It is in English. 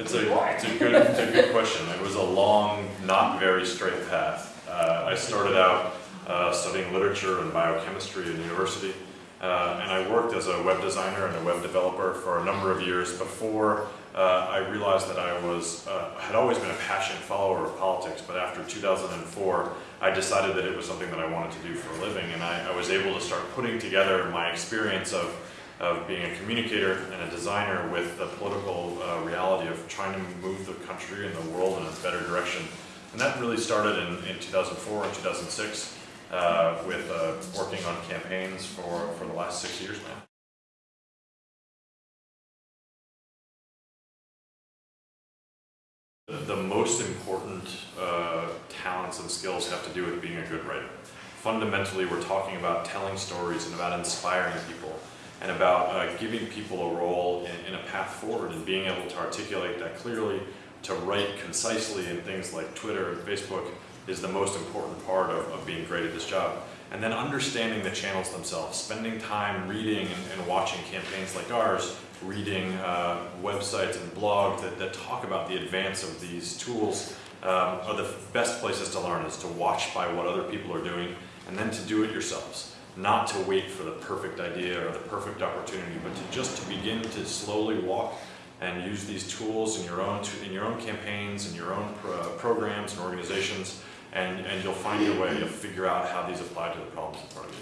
It's a, it's a good, it's a good question. It was a long, not very straight path. Uh, I started out uh, studying literature and biochemistry at university, uh, and I worked as a web designer and a web developer for a number of years before uh, I realized that I was, uh, had always been a passionate follower of politics, but after 2004, I decided that it was something that I wanted to do for a living, and I, I was able to start putting together my experience of of being a communicator and a designer with the political uh, reality of trying to move the country and the world in a better direction. And that really started in, in 2004 and 2006 uh, with uh, working on campaigns for, for the last six years now. The, most important uh, talents and skills have to do with being a good writer. Fundamentally, we're talking about telling stories and about inspiring people and about uh, giving people a role in, a path forward and being able to articulate that clearly, to write concisely in things like Twitter and Facebook is the most important part of, of being great at this job. And then understanding the channels themselves, spending time reading and, and watching campaigns like ours, reading uh, websites and blogs that, that talk about the advance of these tools um, are the best places to learn is to watch by what other people are doing and then to do it yourselves not to wait for the perfect idea or the perfect opportunity, but to just to begin to slowly walk and use these tools in your own in your own campaigns and your own pro programs and organizations, and, and you'll find your way. You'll figure out how these apply to the problems in front of you.